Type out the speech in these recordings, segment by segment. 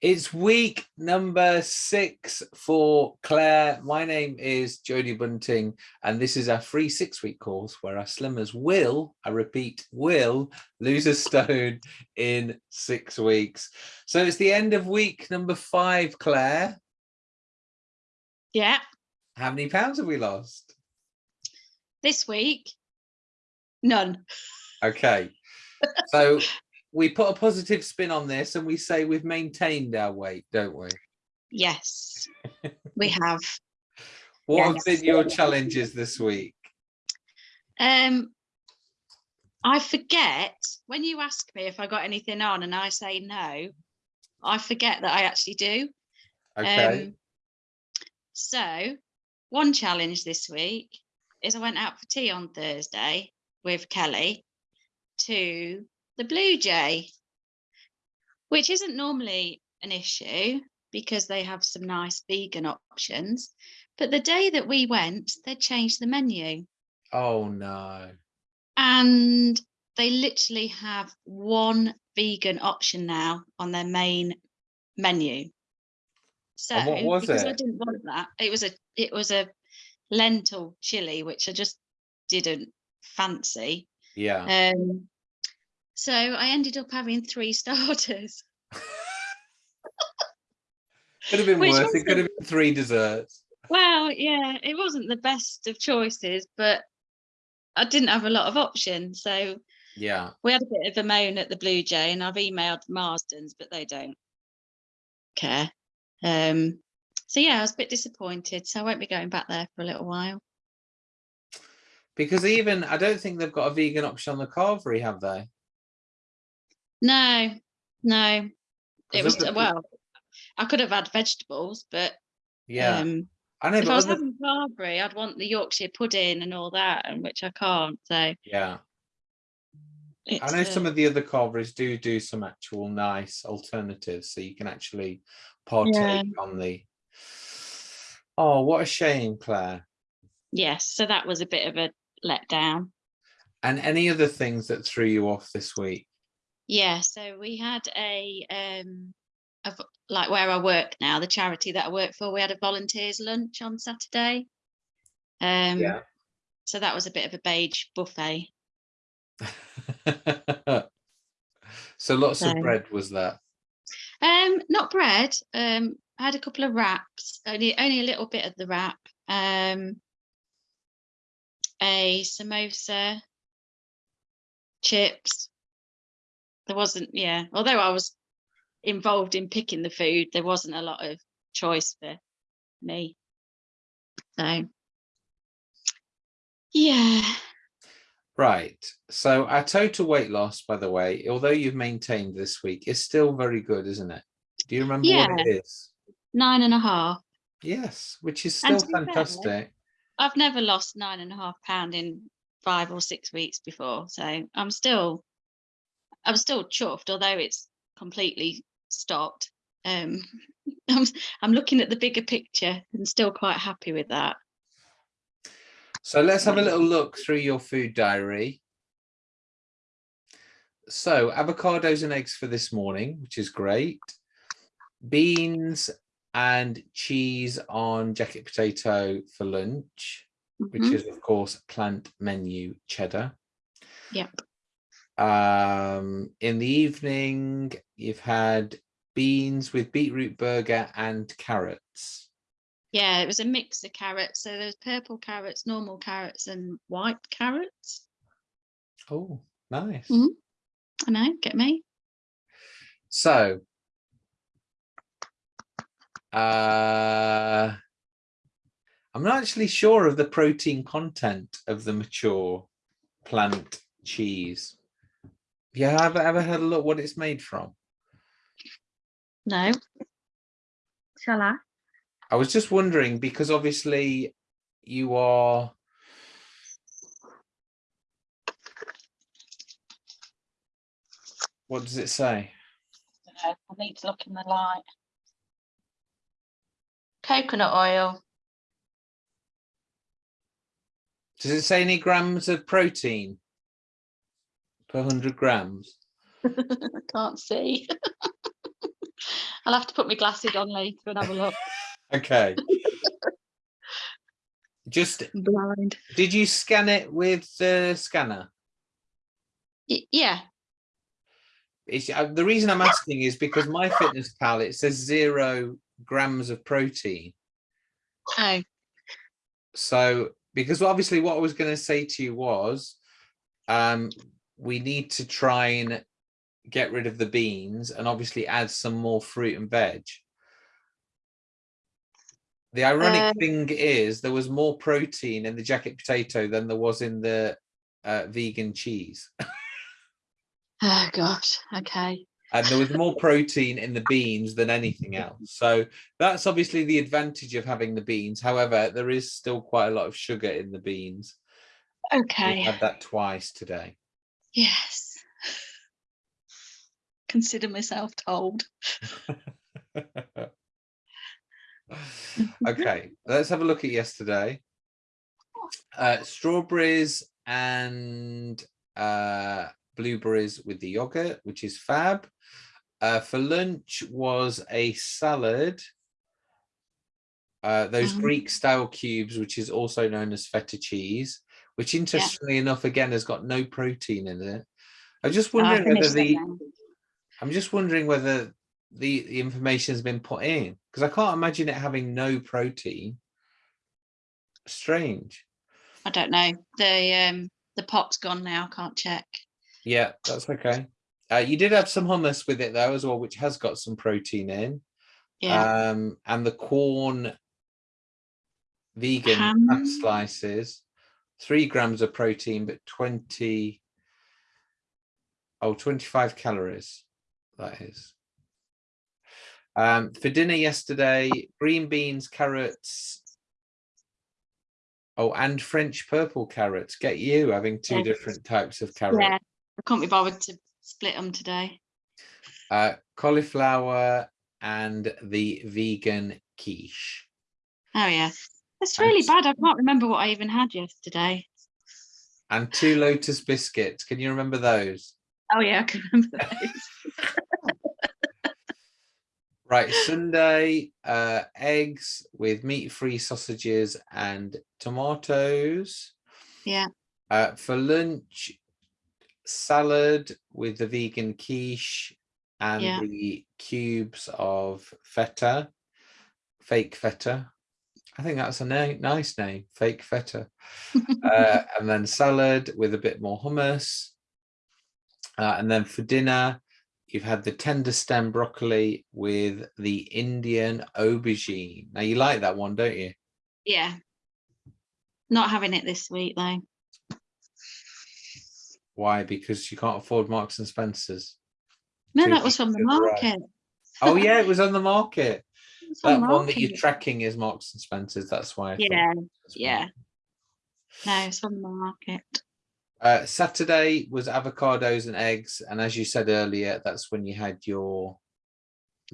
It's week number six for Claire. My name is Jodie Bunting, and this is our free six week course where our slimmers will, I repeat, will lose a stone in six weeks. So it's the end of week number five, Claire. Yeah. How many pounds have we lost? This week, none. Okay. So we put a positive spin on this and we say we've maintained our weight, don't we? Yes, we have. What have been your challenges this week? Um, I forget when you ask me if I got anything on and I say no, I forget that I actually do. Okay. Um, so one challenge this week is I went out for tea on Thursday with Kelly to the Blue Jay, which isn't normally an issue because they have some nice vegan options. But the day that we went, they changed the menu oh no. and they literally have one vegan option now on their main menu. So And what was because I didn't want that, it was a it was a lentil chili, which I just didn't fancy. Yeah. Um, so I ended up having three starters. Could have been which worse. It could have been three desserts. Well, yeah, it wasn't the best of choices, but I didn't have a lot of options. So Yeah. we had a bit of a moan at the Blue Jay, and I've emailed Marston's, but they don't care. Um, so yeah, I was a bit disappointed. So I won't be going back there for a little while. Because even I don't think they've got a vegan option on the carvery, have they? No, no, It was pe- well. I could have had vegetables, but Yeah. um, I know, if I was having carvery, I'd want the Yorkshire pudding and all that, and which I can't. So yeah. I know some uh, of the other carveries do do some actual nice alternatives, so you can actually partake on the. Oh, what a shame, Claire. yes. So that was a bit of a letdown. And any other things that threw you off this week? Yeah, so we had a um a like where I work now, the charity that I work for, we had a volunteers lunch on Saturday. Um Yeah. so that was a bit of a beige buffet. so lots of bread was that. Um not bread. Um I had a couple of wraps, only only a little bit of the wrap. Um a samosa, chips. There wasn't, yeah, although I was involved in picking the food, there wasn't a lot of choice for me. So, yeah, Right. So our total weight loss, by the way, although you've maintained this week, is still very good, isn't it? Do you remember what it is? nine and a half. Yes, which is still be fair, fantastic. I've never lost nine and a half pound in five or six weeks before, so I'm still, I'm still chuffed, although it's completely stopped. Um, I'm, I'm looking at the bigger picture and still quite happy with that. So let's have a little look through your food diary. So avocados and eggs for this morning, which is great. Beans and cheese on jacket potato for lunch, which Mhm. is of course plant menu cheddar. Yep. Um, in the evening, you've had beans with beetroot burger and carrots. Yeah, it was a mix of carrots. So there's purple carrots, normal carrots, and white carrots. Oh, nice. Mhm. I know, get me. So, uh, I'm not actually sure of the protein content of the mature plant cheese. Yeah, have you ever had a look what it's made from? No. Shall I? I was just wondering because obviously you are what does it say? Uh, I need to look in the light. Coconut oil. Does it say any grams of protein per 100 grams? I can't see. I'll have to put my glasses on later and have a look. Okay. Just, blind. did you scan it with the scanner? Y- yeah. It's, uh, the reason I'm asking is because MyFitnessPal, it says zero grams of protein. Oh, So, because obviously what I was going to say to you was, um, we need to try and get rid of the beans and obviously add some more fruit and veg. The ironic Uh, thing is there was more protein in the jacket potato than there was in the uh, vegan cheese. oh gosh. Okay. and there was more protein in the beans than anything else. So that's obviously the advantage of having the beans. However, there is still quite a lot of sugar in the beans. We've Okay. had that twice today. Yes. Consider myself told. okay, let's have a look at yesterday. Uh, strawberries and uh, blueberries with the yogurt, which is fab. Uh, for lunch was a salad. Uh, those Mhm. Greek style cubes, which is also known as feta cheese, which interestingly enough, again, has got no protein in it. I'm just Oh, I wondering whether them the. I'm just wondering whether the, the information has been put in because I can't imagine it having no protein. Strange. I don't know. The um the pot's gone now. Can't check. Yeah, that's okay. Uh, you did have some hummus with it though as well, which has got some protein in. Yeah. Um, and the Quorn vegan Ham. slices, three grams of protein, but 20, oh, 25 calories, that is. Um, for dinner yesterday, green beans, carrots. Oh, and French purple carrots. Get you having two Yes. different types of carrots. yeah. I can't be bothered to split them today. Uh, cauliflower and the vegan quiche. Oh yeah. It's And really bad. I can't remember what I even had yesterday. And two lotus biscuits. Can you remember those? Oh yeah, I can remember those. Right, Sunday, uh, eggs with meat-free sausages and tomatoes. Yeah. Uh, for lunch, salad with the vegan quiche and Yeah. the cubes of feta, fake feta. I think that's a na- nice name, fake feta. uh, and then salad with a bit more hummus. Uh, and then for dinner, you've had the tender stem broccoli with the Indian aubergine. Now you like that one, don't you? Yeah. Not having it this week though. Why? Because you can't afford Marks and Spencers. No, that was from the market. Oh yeah, it was on the market. That one that you're tracking is Marks and Spencers. That's why. I Yeah, was yeah. No, it's on the market. Uh, Saturday was avocados and eggs, and as you said earlier, that's when you had your.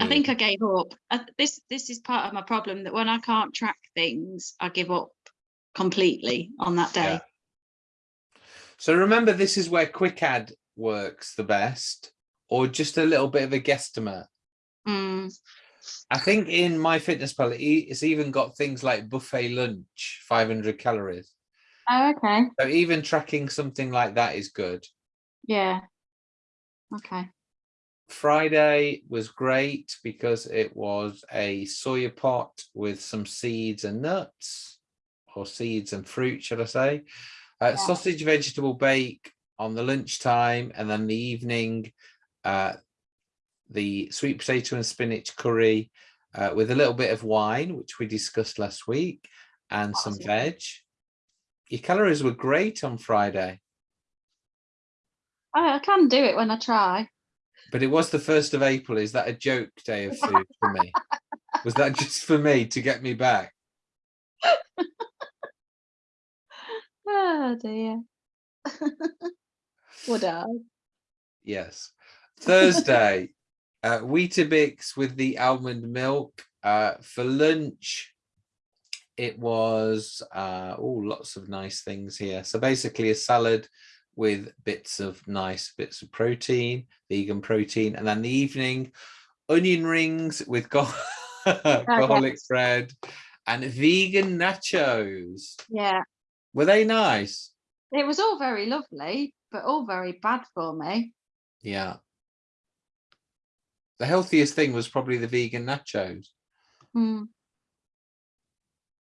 I think I gave up. I, this this is part of my problem that when I can't track things, I give up completely on that day. Yeah. So remember, this is where quick add works the best, or just a little bit of a guesstimate. Mm, I think in MyFitnessPal, it's even got things like buffet lunch, 500 calories. Oh, okay. So even tracking something like that is good. Yeah. Okay. Friday was great because it was a soya pot with some seeds and nuts, or seeds and fruit, should I say? Uh, Yeah. Sausage vegetable bake on the lunchtime, and then the evening, uh, the sweet potato and spinach curry uh, with a little bit of wine, which we discussed last week, and some veg. Your calories were great on Friday, I, I can do it when I try. but it was the first of April. Is that a joke day of food for me? Was that just for me to get me back? Oh dear. Would I? Yes. Thursday, uh, Weetabix with the almond milk. Uh, for lunch, it was uh, oh, lots of nice things here. So basically, a salad with bits of nice bits of protein, vegan protein, and then the evening, onion rings with gar- garlic bread, and vegan nachos. Yeah, Were they nice? it was all very lovely, but all very bad for me. Yeah. The healthiest thing was probably the vegan nachos. Hmm.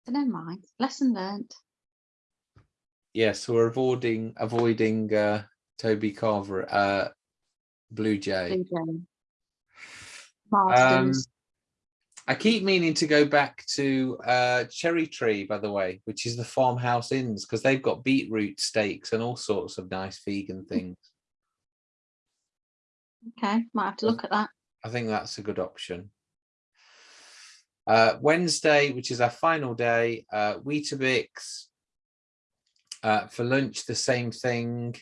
But never mind. Lesson learned. Yes, we're avoiding avoiding uh, Toby Carvery, uh, Blue Jay. Blue Jay. Um, I keep meaning to go back to uh, Cherry Tree, by the way, which is the farmhouse inns, because they've got beetroot steaks and all sorts of nice vegan things. okay, might have to look at that. I think that's a good option. Uh, Wednesday, which is our final day, uh, Weetabix. Uh, for lunch, the same thing.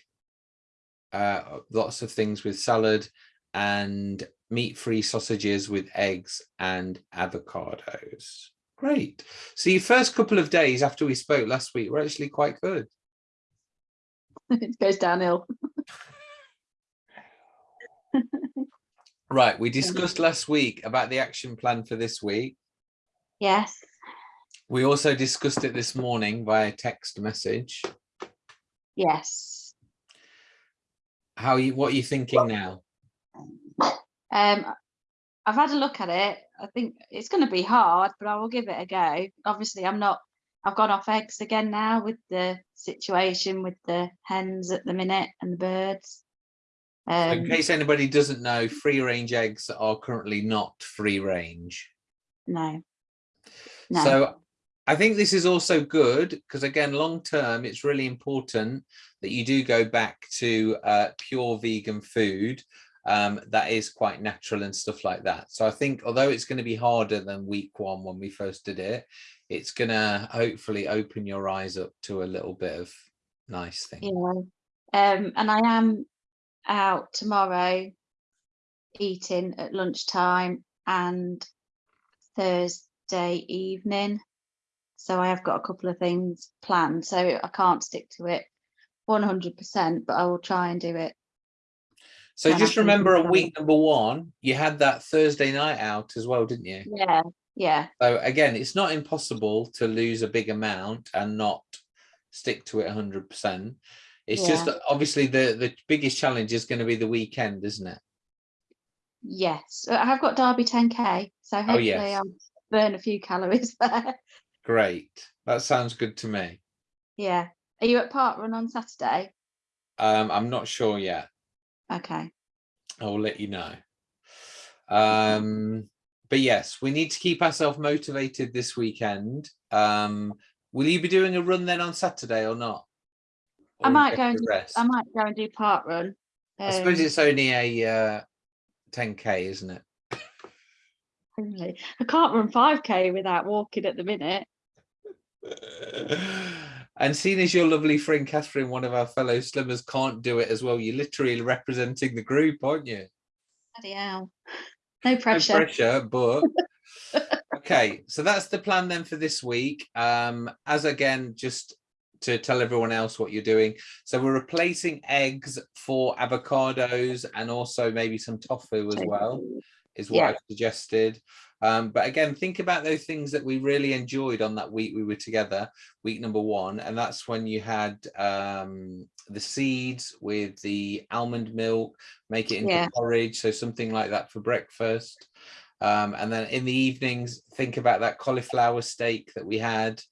Uh, lots of things with salad and meat-free sausages with eggs and avocados. Great. So your first couple of days after we spoke last week were actually quite good. it goes downhill. Right, we discussed last week about the action plan for this week. Yes. We also discussed it this morning via text message. Yes. How are you what are you thinking now? Um, I've had a look at it. I think it's going to be hard, but I will give it a go. Obviously, I'm not. I've gone off eggs again now with the situation with the hens at the minute and the birds. Um, in case anybody doesn't know, free range eggs are currently not free range. no. No. So I think this is also good because again, long term, it's really important that you do go back to uh, pure vegan food um, that is quite natural and stuff like that. So I think although it's going to be harder than week one when we first did it, it's going to hopefully open your eyes up to a little bit of nice thing. Yeah. Um, and I am out tomorrow eating at lunchtime and Thursday evening. So I have got a couple of things planned. So I can't stick to it 100%, but I will try and do it. So And just remember confirm. week number one, you had that Thursday night out as well, didn't you? Yeah. Yeah. So again, it's not impossible to lose a big amount and not stick to it 100%. It's just Yeah. that obviously the, the biggest challenge is going to be the weekend, isn't it? Yes. I have got Derby 10K. So hopefully Oh, yes. I'll burn a few calories there. Great. That sounds good to me. yeah. Are you at parkrun on Saturday? Um, I'm not sure yet. Okay. I will let you know. Um, but yes, we need to keep ourselves motivated this weekend. Um, will you be doing a run then on Saturday or not? I might go and rest? I might go and do parkrun. I suppose um, it's only a uh, 10k, isn't it? Only. I can't run 5k without walking at the minute. and seeing as your lovely friend Catherine, one of our fellow slimmers, can't do it as well, you're literally representing the group, aren't you? Bloody hell. No pressure. No pressure. pressure, but okay. So that's the plan then for this week. Um, as again, just to tell everyone else what you're doing. So we're replacing eggs for avocados and also maybe some tofu as well. is what Yeah. I've suggested. Um, but again, think about those things that we really enjoyed on that week we were together, week number one, and that's when you had um, the seeds with the almond milk, make it into Yeah. porridge, so something like that for breakfast. Um, and then in the evenings, think about that cauliflower steak that we had.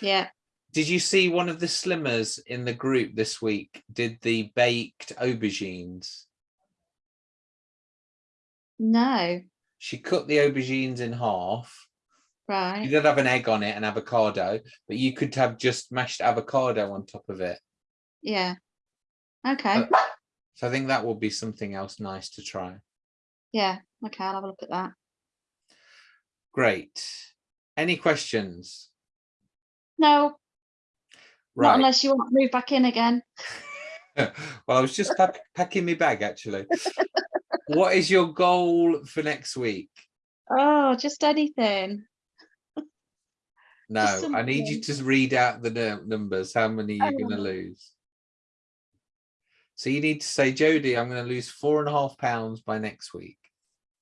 Yeah. Did you see one of the slimmers in the group this week did the baked aubergines? No. She cut the aubergines in half. Right. You did have an egg on it and avocado, but you could have just mashed avocado on top of it. Yeah. Okay. Uh, So I think that will be something else nice to try. Yeah. Okay. I'll have a look at that. Great. Any questions? No, not unless you want to move back in again. well, I was just pack packing my bag actually. what is your goal for next week? Oh, just anything. No, I need you to read out the numbers. How many you're going to Oh. lose? So you need to say, Jodie, I'm going to lose four and a half pounds by next week.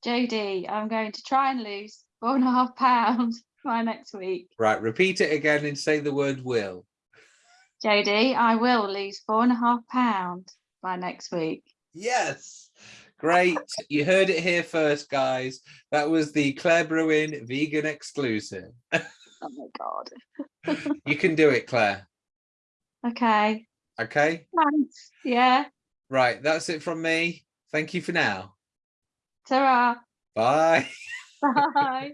Jodie, I'm going to try and lose four and a half pounds by next week. Right, repeat it again and say the word will. Jodie, I will lose four and a half pounds by next week. Yes. Great. You heard it here first, guys. That was the Claire Bruin vegan exclusive. Oh my god. You can do it, Claire. Okay. Okay. Thanks. Yeah. Right. That's it from me. Thank you for now. Ta-ra. Bye. Bye.